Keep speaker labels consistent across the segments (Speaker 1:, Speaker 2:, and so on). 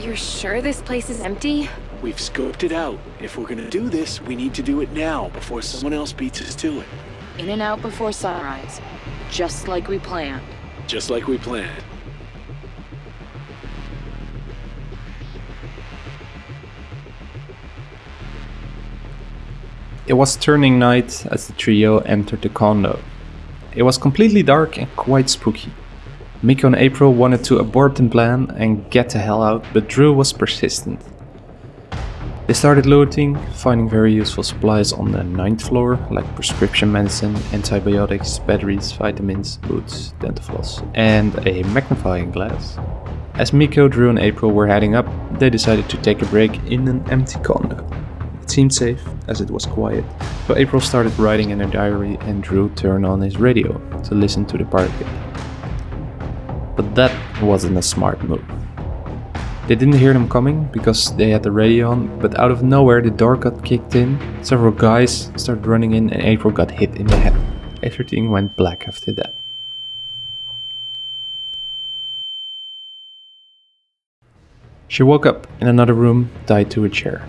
Speaker 1: You're sure this place is empty?
Speaker 2: We've scoped it out. If we're gonna do this, we need to do it now, before someone else beats us to it.
Speaker 3: In and out before sunrise. Just like we planned.
Speaker 2: Just like we planned.
Speaker 4: It was turning night as the trio entered the condo. It was completely dark and quite spooky. Miko and April wanted to abort the plan and get the hell out, but Drew was persistent. They started looting, finding very useful supplies on the ninth floor, like prescription medicine, antibiotics, batteries, vitamins, boots, dental floss, and a magnifying glass. As Miko, Drew and April were heading up, they decided to take a break in an empty condo. It seemed safe, as it was quiet, so April started writing in her diary and Drew turned on his radio to listen to the party. But that wasn't a smart move. They didn't hear them coming because they had the radio on, but out of nowhere the door got kicked in, several guys started running in and April got hit in the head. Everything went black after that. She woke up in another room, tied to a chair.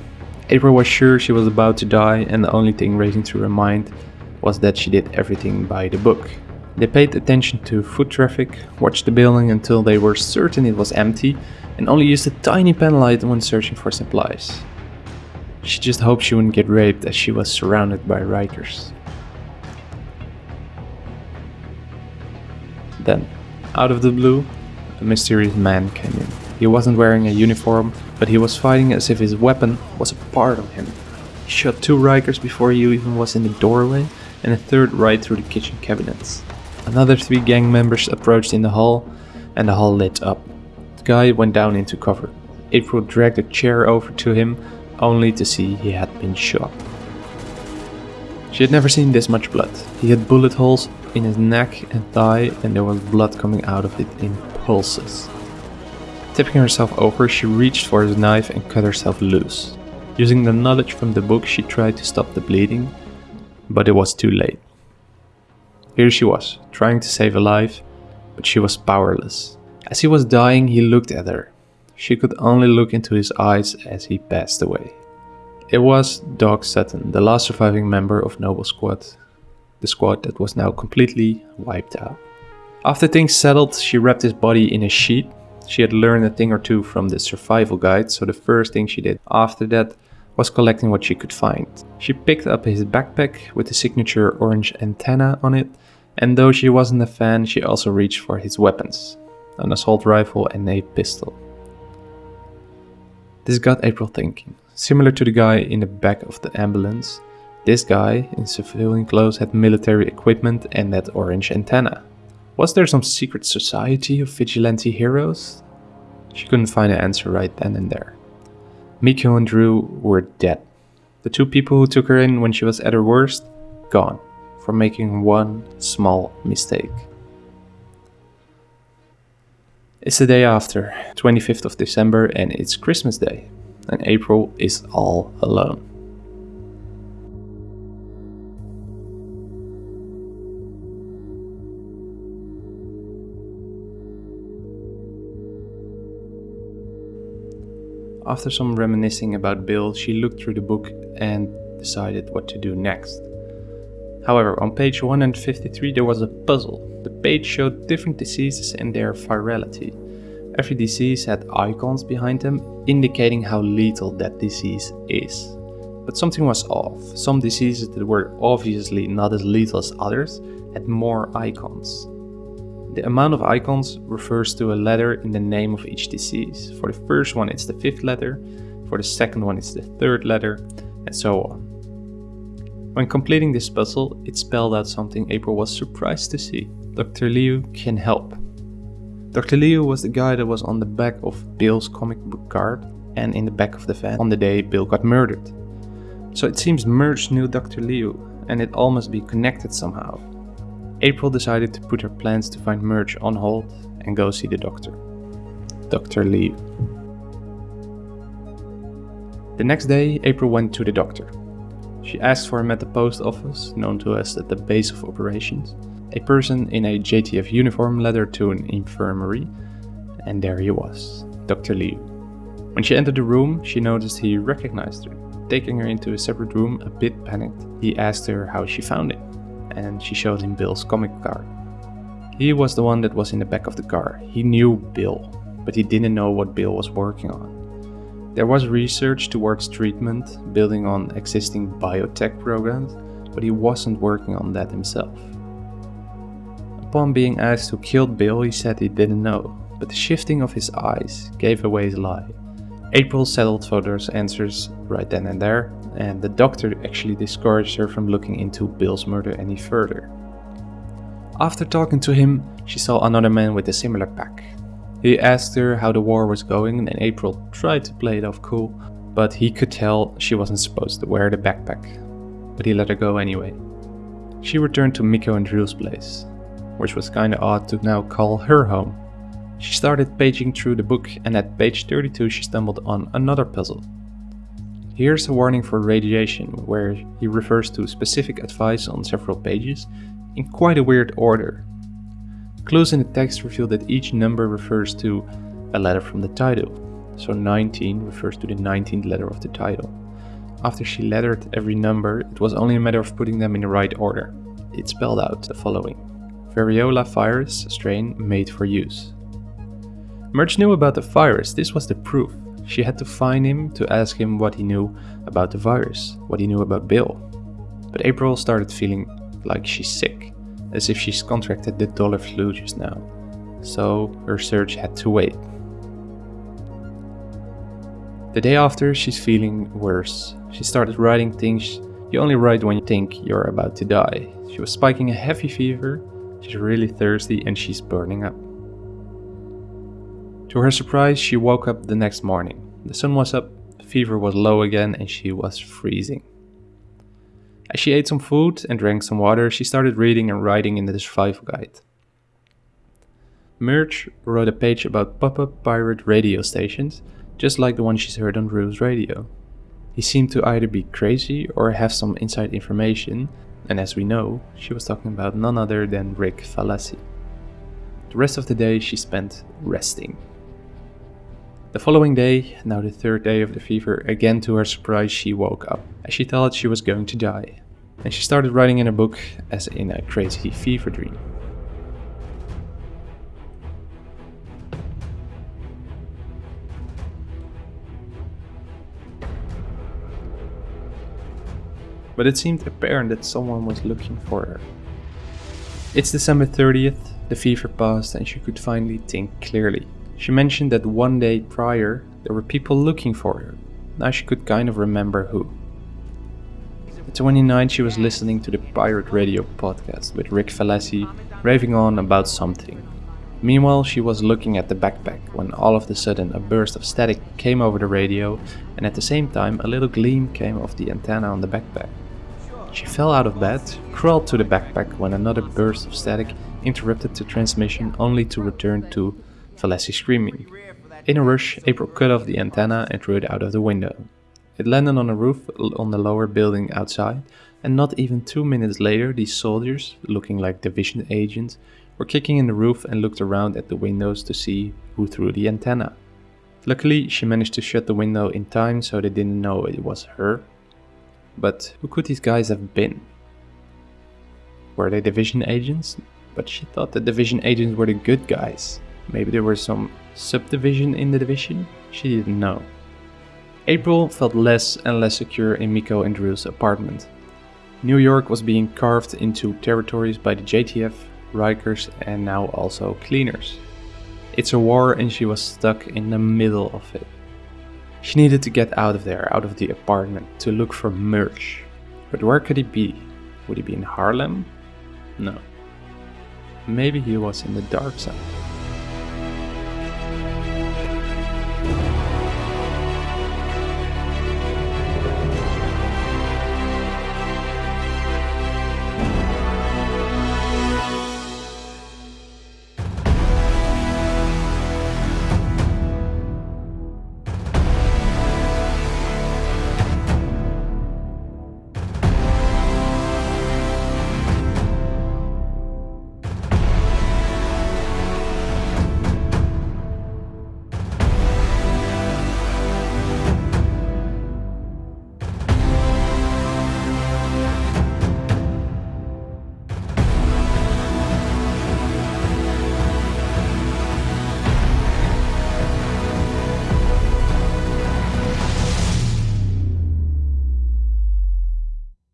Speaker 4: April was sure she was about to die and the only thing racing through her mind was that she did everything by the book. They paid attention to foot traffic, watched the building until they were certain it was empty and only used a tiny pen light when searching for supplies. She just hoped she wouldn't get raped as she was surrounded by Rikers. Then, out of the blue, a mysterious man came in. He wasn't wearing a uniform, but he was fighting as if his weapon was a part of him. He shot two Rikers before he even was in the doorway, and a third right through the kitchen cabinets. Another three gang members approached in the hall, and the hall lit up. The guy went down into cover. April dragged a chair over to him, only to see he had been shot. She had never seen this much blood. He had bullet holes in his neck and thigh, and there was blood coming out of it in pulses. Tipping herself over, she reached for his knife and cut herself loose. Using the knowledge from the book, she tried to stop the bleeding, but it was too late. Here she was, trying to save a life, but she was powerless. As he was dying, he looked at her. She could only look into his eyes as he passed away. It was Doc Sutton, the last surviving member of Noble Squad, the squad that was now completely wiped out. After things settled, she wrapped his body in a sheet. She had learned a thing or two from the survival guide, so the first thing she did after that was collecting what she could find. She picked up his backpack with the signature orange antenna on it, and though she wasn't a fan, she also reached for his weapons an assault rifle and a pistol. This got April thinking. Similar to the guy in the back of the ambulance, this guy in civilian clothes had military equipment and that orange antenna. Was there some secret society of vigilante heroes? She couldn't find an answer right then and there. Miko and Drew were dead. The two people who took her in when she was at her worst, gone, for making one small mistake. It's the day after, 25th of December, and it's Christmas Day, and April is all alone. After some reminiscing about Bill, she looked through the book and decided what to do next. However, on page 153 there was a puzzle. The page showed different diseases and their virality. Every disease had icons behind them, indicating how lethal that disease is. But something was off. Some diseases that were obviously not as lethal as others had more icons. The amount of icons refers to a letter in the name of each disease. For the first one it's the fifth letter, for the second one it's the third letter, and so on. When completing this puzzle, it spelled out something April was surprised to see. Dr. Liu can help. Dr. Liu was the guy that was on the back of Bill's comic book card and in the back of the van on the day Bill got murdered. So it seems Murch knew Dr. Liu and it all must be connected somehow. April decided to put her plans to find Murch on hold and go see the doctor. Dr. Liu. The next day, April went to the doctor. She asked for him at the post office, known to us at the base of operations. A person in a JTF uniform led her to an infirmary, and there he was, Dr. Liu. When she entered the room, she noticed he recognized her. Taking her into a separate room, a bit panicked, he asked her how she found him, and she showed him Bill's comic card. He was the one that was in the back of the car. He knew Bill, but he didn't know what Bill was working on. There was research towards treatment, building on existing biotech programs, but he wasn't working on that himself. Upon being asked who killed Bill, he said he didn't know, but the shifting of his eyes gave away his lie. April settled for those answers right then and there, and the doctor actually discouraged her from looking into Bill's murder any further. After talking to him, she saw another man with a similar pack. He asked her how the war was going, and April tried to play it off cool, but he could tell she wasn't supposed to wear the backpack. But he let her go anyway. She returned to Miko and Drew's place, which was kinda odd to now call her home. She started paging through the book, and at page 32 she stumbled on another puzzle. Here's a warning for radiation, where he refers to specific advice on several pages in quite a weird order. Clues in the text reveal that each number refers to a letter from the title, so 19 refers to the 19th letter of the title. After she lettered every number, it was only a matter of putting them in the right order. It spelled out the following Variola virus strain made for use. Murch knew about the virus, this was the proof. She had to find him to ask him what he knew about the virus, what he knew about Bill. But April started feeling like she's sick, as if she's contracted the dollar flu just now. So her search had to wait. The day after, she's feeling worse. She started writing things you only write when you think you're about to die. She was spiking a heavy fever, she's really thirsty, and she's burning up. To her surprise, she woke up the next morning. The sun was up, the fever was low again, and she was freezing. As she ate some food and drank some water, she started reading and writing in the survival guide. Murch wrote a page about pop-up pirate radio stations, just like the one she's heard on Drew's radio. He seemed to either be crazy or have some inside information, and as we know, she was talking about none other than Rick Falassi. The rest of the day she spent resting. The following day, now the third day of the fever, again to her surprise she woke up, as she thought she was going to die. And she started writing in a book as in a crazy fever dream. But it seemed apparent that someone was looking for her. It's December 30th, the fever passed and she could finally think clearly. She mentioned that one day prior there were people looking for her. Now she could kind of remember who. At 29 she was listening to the Pirate Radio podcast with Rick Falassi raving on about something. Meanwhile she was looking at the backpack when all of a sudden a burst of static came over the radio and at the same time a little gleam came off the antenna on the backpack. She fell out of bed, crawled to the backpack when another burst of static interrupted the transmission only to return to Falassi screaming. In a rush, April cut off the antenna and threw it out of the window. It landed on a roof on the lower building outside, and not even two minutes later, these soldiers, looking like division agents, were kicking in the roof and looked around at the windows to see who threw the antenna. Luckily, she managed to shut the window in time so they didn't know it was her. But who could these guys have been? Were they division agents? But she thought the division agents were the good guys. Maybe there was some subdivision in the division? She didn't know. April felt less and less secure in Miko and Drew's apartment. New York was being carved into territories by the JTF, Rikers and now also cleaners. It's a war and she was stuck in the middle of it. She needed to get out of there, out of the apartment, to look for Murch. But where could he be? Would he be in Harlem? No. Maybe he was in the dark side.